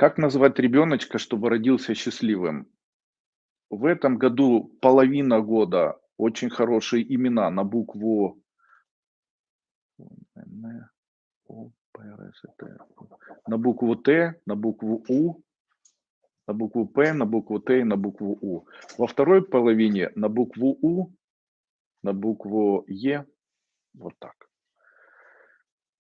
Как назвать ребеночка, чтобы родился счастливым? В этом году половина года очень хорошие имена на букву Н, О, П, Р, С, Т. На букву Т, на букву У, на букву П, на букву Т и на букву У. Во второй половине на букву У, на букву Е. Вот так.